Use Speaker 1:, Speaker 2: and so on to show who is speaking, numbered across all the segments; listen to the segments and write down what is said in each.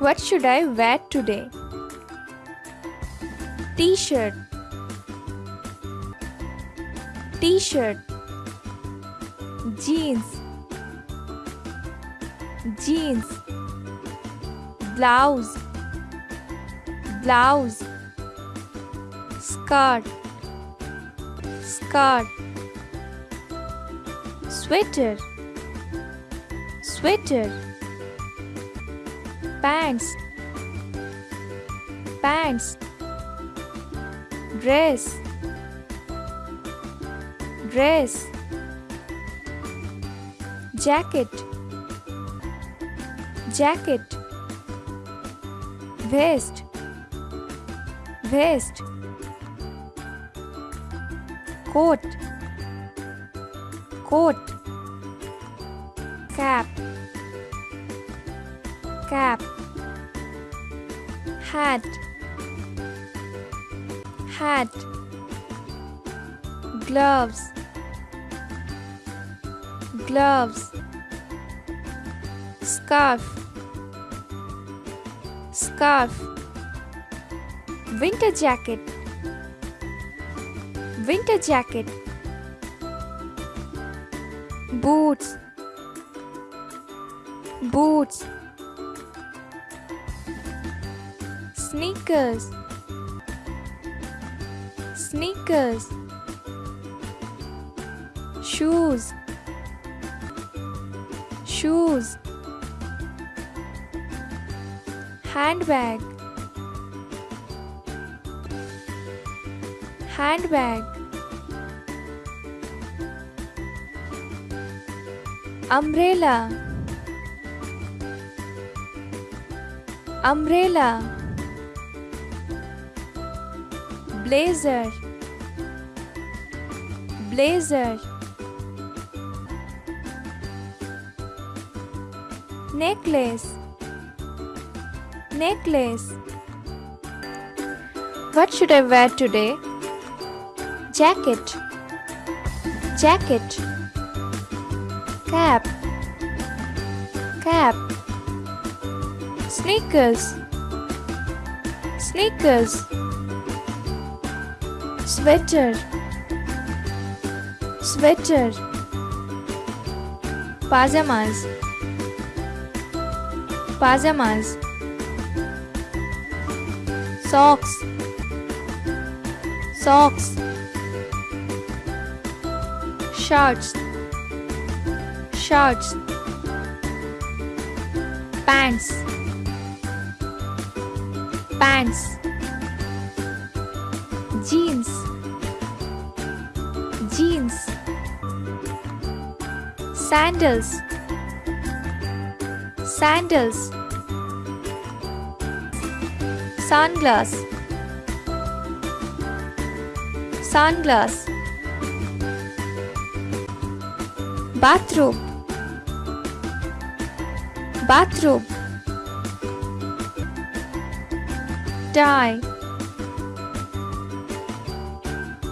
Speaker 1: What should I wear today? T-shirt. T-shirt. Jeans. Jeans. Blouse. Blouse. Skirt. Skirt. Sweater. Sweater pants pants dress dress jacket jacket vest vest coat coat cap cap. Hat. Hat. Gloves. Gloves. Scarf. Scarf. Winter jacket. Winter jacket. Boots. Boots sneakers. Sneakers. Shoes. Shoes. Handbag. Handbag. Umbrella. Umbrella blazer. Blazer. Necklace. Necklace. What should i wear today? Jacket. Jacket. Cap. Cap. Sneakers. Sneakers sweater. Sweater. Pajamas. Pajamas. Socks. Socks. Shorts. Shorts. Pants. Pants jeans. Jeans. Sandals. Sandals. Sunglass. Sunglass. Bathrobe bathrobe tie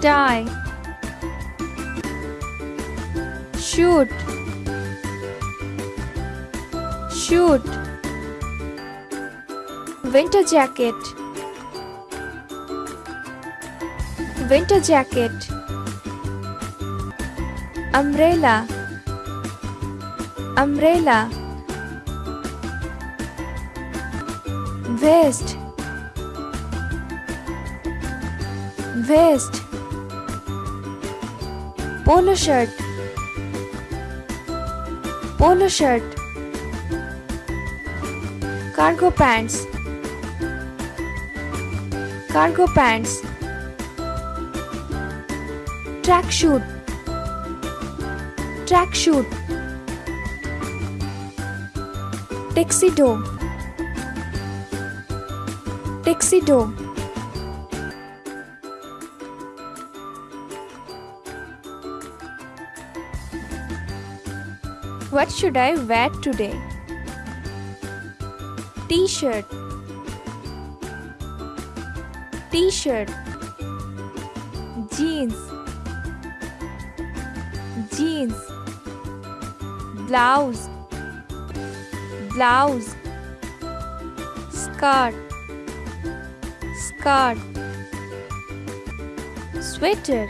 Speaker 1: tie shoot. Shoot. Winter jacket. Winter jacket. Umbrella. Umbrella. Vest. Vest polo shirt. Polo shirt. Cargo pants. Cargo pants. Tracksuit tracksuit tuxedo tuxedo What should I wear today? T-shirt T-shirt Jeans Jeans Blouse Blouse Skirt. Skirt. Sweater.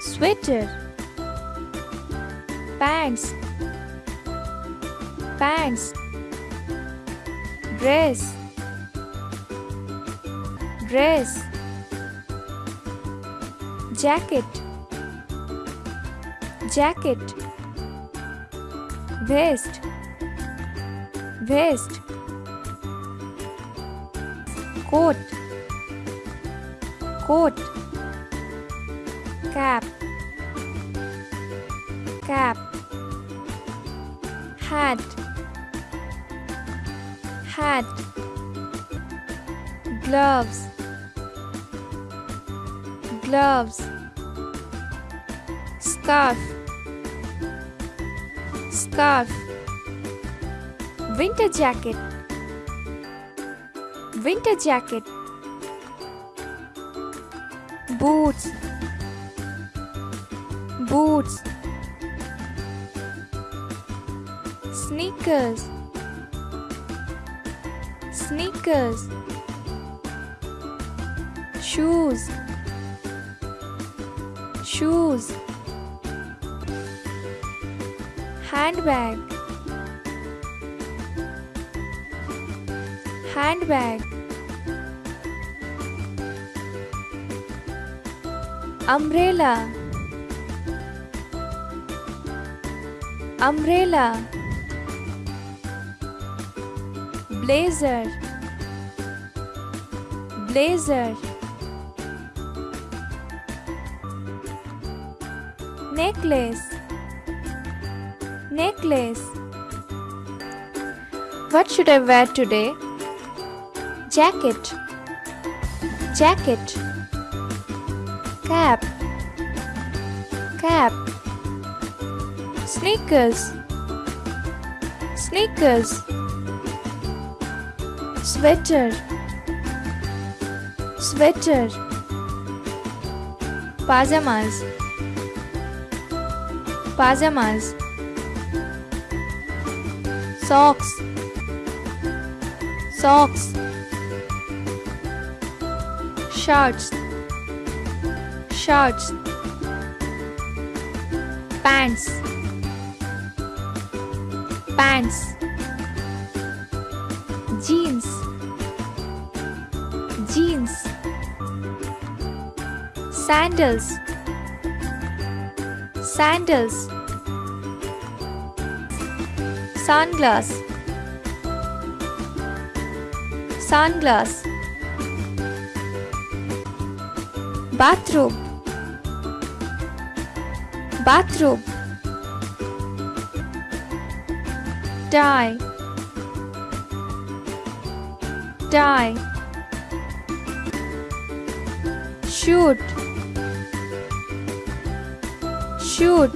Speaker 1: Sweater. Pants. Pants. Dress. Dress. Jacket. Jacket. Vest. Vest. Coat. Coat. Cap. Cap. Hat. Hat. Gloves. Gloves. Scarf. Scarf. Winter jacket. Winter jacket. Boots. Boots. Sneakers. Sneakers. Shoes. Shoes. Handbag. Handbag. Umbrella. Umbrella. Blazer. Blazer. Necklace. Necklace. What should I wear today? Jacket. Jacket. Cap. Cap. Sneakers. Sneakers. Sweater. Sweater. Pajamas. Pajamas. Socks. Socks. shorts shorts Pants. Pants. Jeans. Jeans. Sandals. Sandals. Sunglass. Sunglass. Bathrobe. Bathrobe. Tie. Tie. Shoot. Shoot.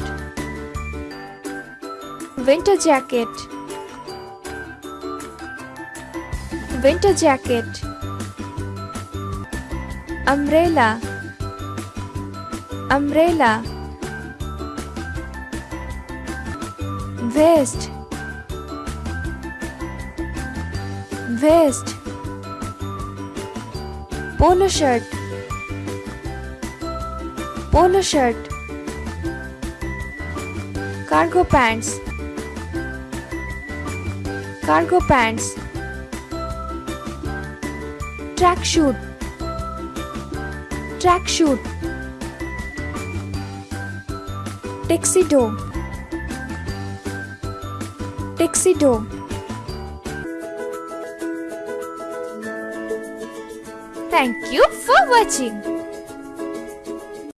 Speaker 1: Winter jacket. Winter jacket. Umbrella. Umbrella. Vest. Vest. Polo shirt. Polo shirt. Cargo pants. Cargo pants. Tracksuit. Tracksuit. Tuxedo. Tuxedo. Thank you for watching.